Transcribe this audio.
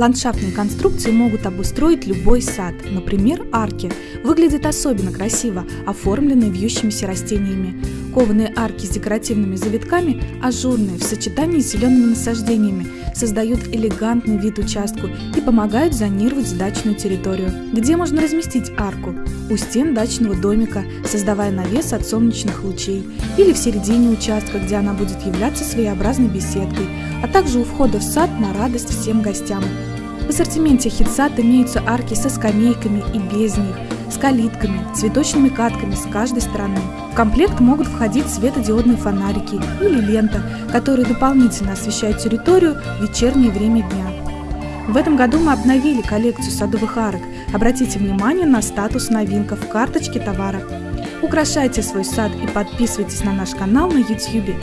Ландшафтные конструкции могут обустроить любой сад, например, арки. Выглядят особенно красиво, оформленные вьющимися растениями. Кованые арки с декоративными завитками, ажурные в сочетании с зелеными насаждениями, создают элегантный вид участку и помогают зонировать дачную территорию. Где можно разместить арку? У стен дачного домика, создавая навес от солнечных лучей, или в середине участка, где она будет являться своеобразной беседкой, а также у входа в сад на радость всем гостям. В ассортименте хитсад имеются арки со скамейками и без них, с калитками, цветочными катками с каждой стороны. В комплект могут входить светодиодные фонарики или лента, которые дополнительно освещают территорию в вечернее время дня. В этом году мы обновили коллекцию садовых арок. Обратите внимание на статус новинка в карточке товара. Украшайте свой сад и подписывайтесь на наш канал на YouTube.